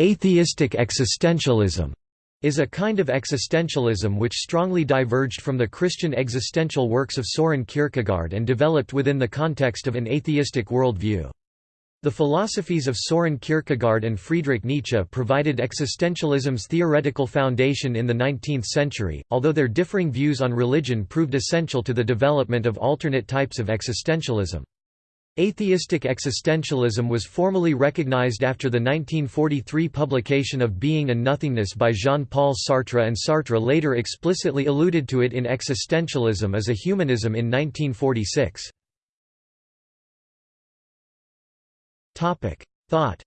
Atheistic existentialism is a kind of existentialism which strongly diverged from the Christian existential works of Soren Kierkegaard and developed within the context of an atheistic worldview. The philosophies of Soren Kierkegaard and Friedrich Nietzsche provided existentialism's theoretical foundation in the 19th century, although their differing views on religion proved essential to the development of alternate types of existentialism. Atheistic existentialism was formally recognized after the 1943 publication of Being and Nothingness by Jean-Paul Sartre and Sartre later explicitly alluded to it in Existentialism as a Humanism in 1946. Thought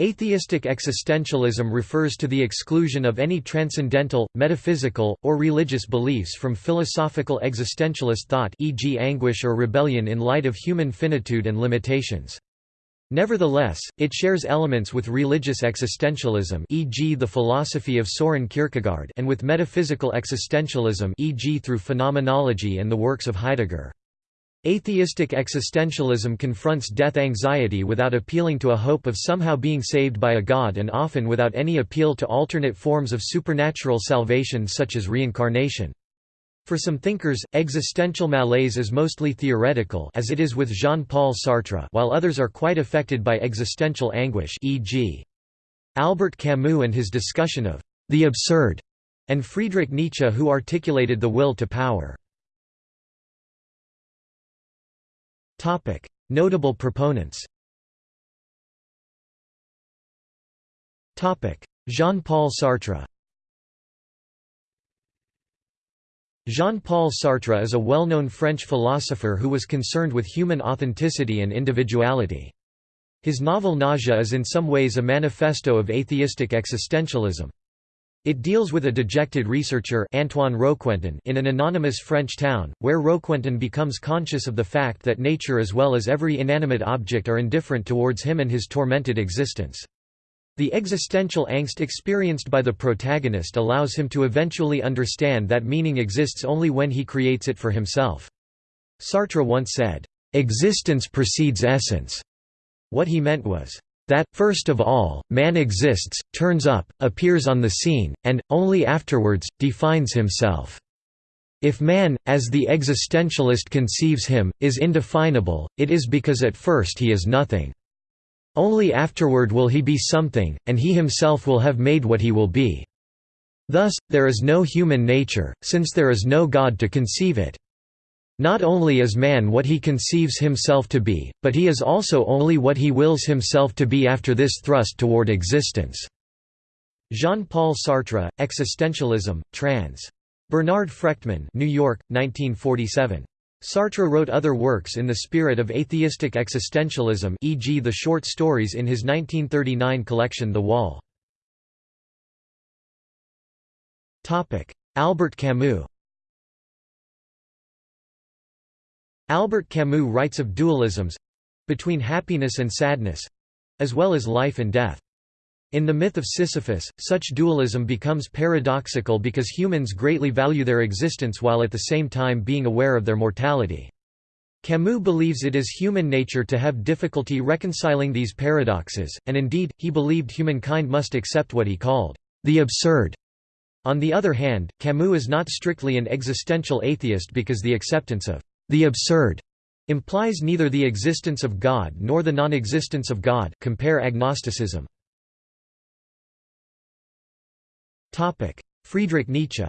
Atheistic existentialism refers to the exclusion of any transcendental, metaphysical, or religious beliefs from philosophical existentialist thought e.g. anguish or rebellion in light of human finitude and limitations. Nevertheless, it shares elements with religious existentialism e.g. the philosophy of Soren Kierkegaard and with metaphysical existentialism e.g. through phenomenology and the works of Heidegger. Atheistic existentialism confronts death anxiety without appealing to a hope of somehow being saved by a god and often without any appeal to alternate forms of supernatural salvation such as reincarnation. For some thinkers, existential malaise is mostly theoretical as it is with Jean-Paul Sartre while others are quite affected by existential anguish e.g. Albert Camus and his discussion of the absurd, and Friedrich Nietzsche who articulated the will to power. Topic: Notable proponents. Topic: Jean-Paul Sartre. Jean-Paul Sartre is a well-known French philosopher who was concerned with human authenticity and individuality. His novel Nausea is in some ways a manifesto of atheistic existentialism. It deals with a dejected researcher Antoine Roquentin in an anonymous French town, where Roquentin becomes conscious of the fact that nature as well as every inanimate object are indifferent towards him and his tormented existence. The existential angst experienced by the protagonist allows him to eventually understand that meaning exists only when he creates it for himself. Sartre once said, "...existence precedes essence." What he meant was, that, first of all, man exists, turns up, appears on the scene, and, only afterwards, defines himself. If man, as the existentialist conceives him, is indefinable, it is because at first he is nothing. Only afterward will he be something, and he himself will have made what he will be. Thus, there is no human nature, since there is no God to conceive it. Not only is man what he conceives himself to be, but he is also only what he wills himself to be after this thrust toward existence." Jean-Paul Sartre, Existentialism, trans. Bernard Frechtman New York, 1947. Sartre wrote other works in the spirit of atheistic existentialism e.g. the short stories in his 1939 collection The Wall. Albert Camus Albert Camus writes of dualisms—between happiness and sadness—as well as life and death. In the myth of Sisyphus, such dualism becomes paradoxical because humans greatly value their existence while at the same time being aware of their mortality. Camus believes it is human nature to have difficulty reconciling these paradoxes, and indeed, he believed humankind must accept what he called the absurd. On the other hand, Camus is not strictly an existential atheist because the acceptance of the absurd implies neither the existence of God nor the non-existence of God compare agnosticism. Friedrich Nietzsche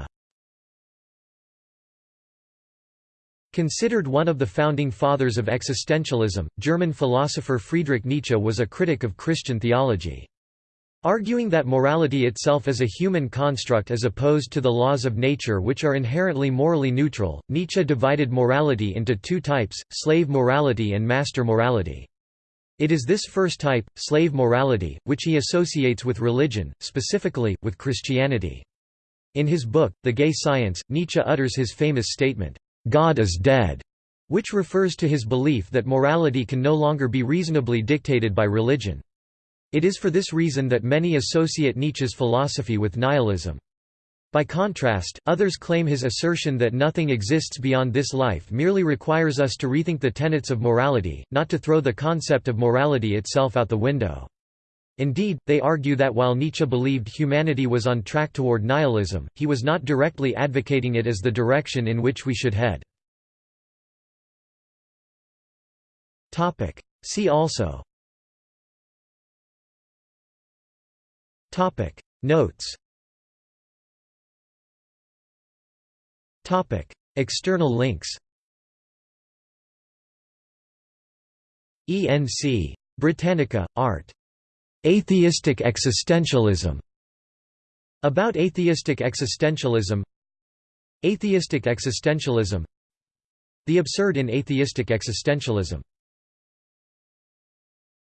Considered one of the founding fathers of existentialism, German philosopher Friedrich Nietzsche was a critic of Christian theology. Arguing that morality itself is a human construct as opposed to the laws of nature which are inherently morally neutral, Nietzsche divided morality into two types, slave morality and master morality. It is this first type, slave morality, which he associates with religion, specifically, with Christianity. In his book, The Gay Science, Nietzsche utters his famous statement, "'God is dead' which refers to his belief that morality can no longer be reasonably dictated by religion. It is for this reason that many associate Nietzsche's philosophy with nihilism. By contrast, others claim his assertion that nothing exists beyond this life merely requires us to rethink the tenets of morality, not to throw the concept of morality itself out the window. Indeed, they argue that while Nietzsche believed humanity was on track toward nihilism, he was not directly advocating it as the direction in which we should head. See also Notes. Topic. External links. ENC. Britannica, Art. Atheistic existentialism. About atheistic existentialism. Atheistic existentialism. The absurd in atheistic existentialism